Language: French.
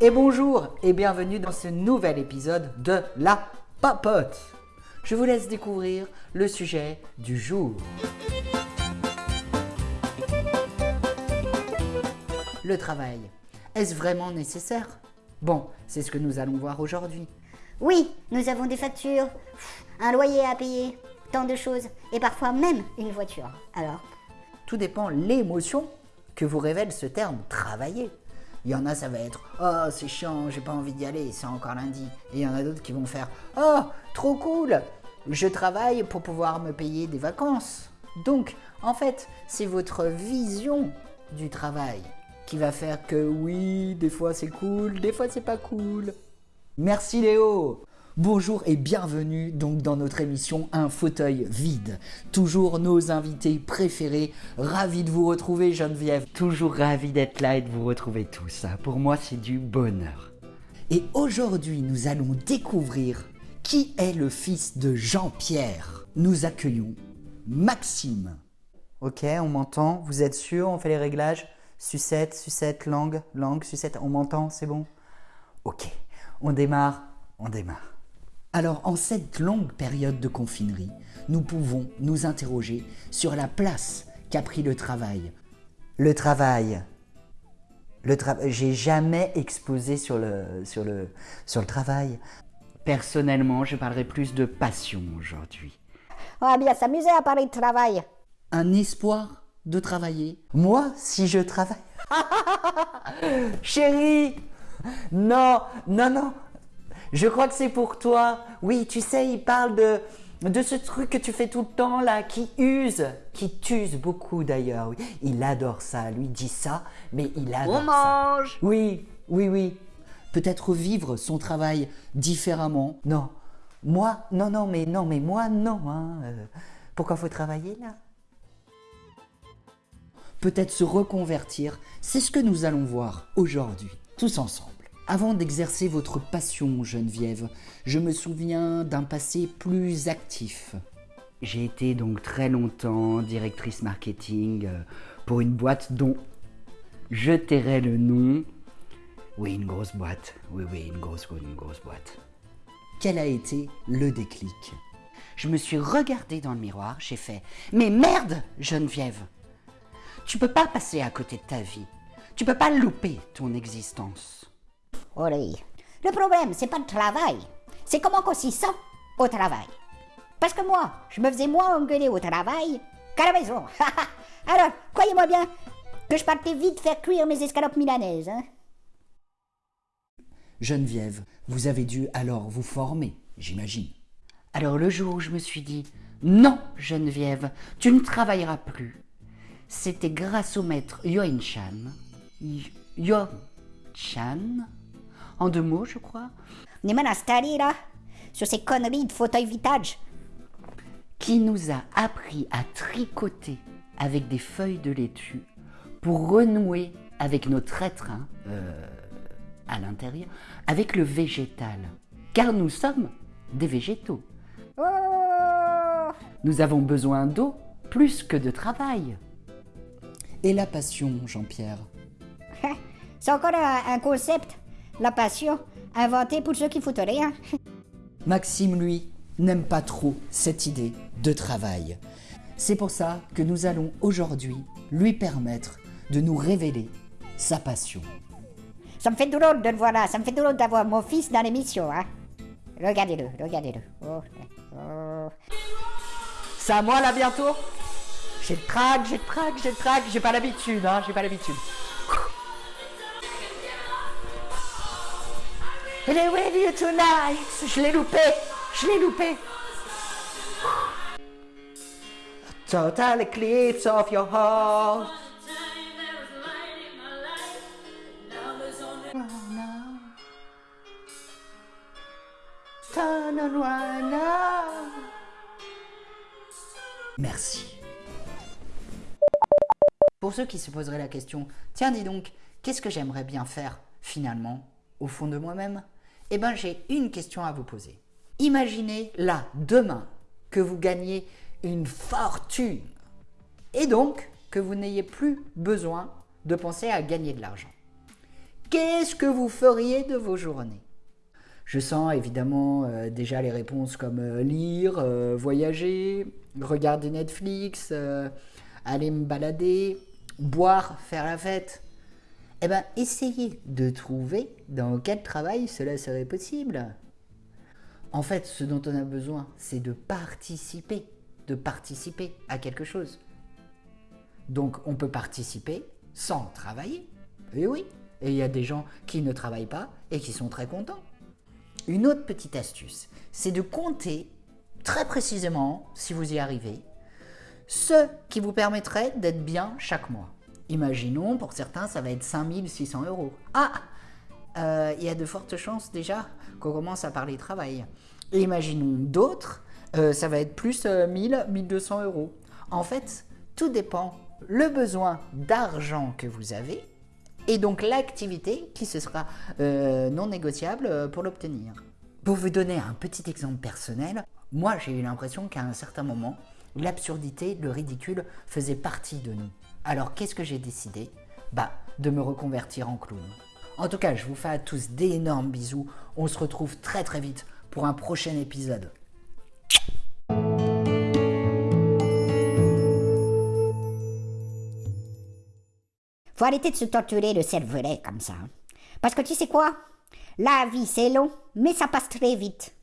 Et bonjour et bienvenue dans ce nouvel épisode de La Papote. Je vous laisse découvrir le sujet du jour. Le travail, est-ce vraiment nécessaire? Bon, c'est ce que nous allons voir aujourd'hui. Oui, nous avons des factures, un loyer à payer, tant de choses, et parfois même une voiture. Alors, Tout dépend l'émotion que vous révèle ce terme travailler. Il y en a, ça va être Oh, c'est chiant, j'ai pas envie d'y aller, c'est encore lundi. Et il y en a d'autres qui vont faire Oh, trop cool, je travaille pour pouvoir me payer des vacances. Donc, en fait, c'est votre vision du travail qui va faire que oui, des fois c'est cool, des fois c'est pas cool. Merci Léo Bonjour et bienvenue donc dans notre émission Un fauteuil vide. Toujours nos invités préférés. Ravi de vous retrouver Geneviève. Toujours ravi d'être là et de vous retrouver tous. Pour moi c'est du bonheur. Et aujourd'hui nous allons découvrir qui est le fils de Jean-Pierre. Nous accueillons Maxime. Ok, on m'entend. Vous êtes sûr? On fait les réglages Sucette, sucette, langue, langue, sucette. On m'entend? C'est bon? Ok, on démarre, on démarre. Alors, en cette longue période de confinerie, nous pouvons nous interroger sur la place qu'a pris le travail. Le travail. Le travail. J'ai jamais exposé sur le, sur, le, sur le travail. Personnellement, je parlerai plus de passion aujourd'hui. on va bien s'amuser à parler de travail. Un espoir de travailler. Moi, si je travaille. Chérie Non, non, non. Je crois que c'est pour toi. Oui, tu sais, il parle de, de ce truc que tu fais tout le temps là, qui use, qui t'use beaucoup d'ailleurs. Oui. Il adore ça. Lui dit ça, mais il adore On ça. mange Oui, oui, oui. Peut-être vivre son travail différemment. Non. Moi, non, non, mais non, mais moi, non. hein. Euh, pourquoi faut travailler là? Peut-être se reconvertir. C'est ce que nous allons voir aujourd'hui, tous ensemble. Avant d'exercer votre passion, Geneviève, je me souviens d'un passé plus actif. J'ai été donc très longtemps directrice marketing euh, pour une boîte dont je tairai le nom. Oui, une grosse boîte. Oui, oui, une grosse, une grosse boîte. Quel a été le déclic? Je me suis regardée dans le miroir, j'ai fait Mais merde, Geneviève Tu peux pas passer à côté de ta vie. Tu peux pas louper ton existence. Oui. Le problème, c'est pas le travail, c'est comment qu'on s'y sent au travail. Parce que moi, je me faisais moins engueuler au travail qu'à la maison. Alors, croyez-moi bien que je partais vite faire cuire mes escalopes milanaises. Hein. Geneviève, vous avez dû alors vous former, j'imagine. Alors le jour où je me suis dit Non, Geneviève, tu ne travailleras plus, c'était grâce au maître Yoin Chan. Yo Chan? En deux mots, je crois. On est mal installé là, sur ces conneries de fauteuil vitage. qui nous a appris à tricoter avec des feuilles de laitue pour renouer avec notre être hein, euh, à l'intérieur, avec le végétal. Car nous sommes des végétaux. Oh Nous avons besoin d'eau plus que de travail. Et la passion, Jean-Pierre? C'est encore un, un concept, la passion, inventé pour ceux qui foutent rien. Maxime, lui, n'aime pas trop cette idée de travail. C'est pour ça que nous allons aujourd'hui lui permettre de nous révéler sa passion. Ça me fait drôle de le voir là, ça me fait drôle d'avoir mon fils dans l'émission. Hein. Regardez-le, regardez-le. Oh, oh. C'est à moi là bientôt? J'ai le trac, j'ai le trac, j'ai le trac, j'ai pas l'habitude, hein, j'ai pas l'habitude. Elle est with you tonight Je l'ai loupé, je l'ai loupé. Total eclipse of your heart. Turn on right now. Merci. Pour ceux qui se poseraient la question, tiens dis donc, qu'est-ce que j'aimerais bien faire finalement au fond de moi-même? Eh bien j'ai une question à vous poser. Imaginez là, demain, que vous gagnez une fortune et donc que vous n'ayez plus besoin de penser à gagner de l'argent. Qu'est-ce que vous feriez de vos journées? Je sens évidemment euh, déjà les réponses comme euh, lire, euh, voyager, regarder Netflix, aller me balader, boire, faire la fête. Eh bien, essayez de trouver dans quel travail cela serait possible. En fait, ce dont on a besoin, c'est de participer, de participer à quelque chose. Donc, on peut participer sans travailler. Et oui, et il y a des gens qui ne travaillent pas et qui sont très contents. Une autre petite astuce, c'est de compter très précisément, si vous y arrivez, ce qui vous permettrait d'être bien chaque mois. Imaginons, pour certains, ça va être 5600 euros. Ah euh, Il y a de fortes chances déjà qu'on commence à parler travail. Imaginons d'autres, euh, ça va être plus 1000, euh, 1200 euros. En fait, tout dépend le besoin d'argent que vous avez et donc l'activité qui se sera non négociable pour l'obtenir. Pour vous donner un petit exemple personnel, moi j'ai eu l'impression qu'à un certain moment, l'absurdité, le ridicule faisait partie de nous. Alors qu'est-ce que j'ai décidé? Bah, de me reconvertir en clown. En tout cas, je vous fais à tous d'énormes bisous. On se retrouve très très vite pour un prochain épisode. Faut arrêter de se torturer le cervelet comme ça. Parce que tu sais quoi? La vie c'est long, mais ça passe très vite.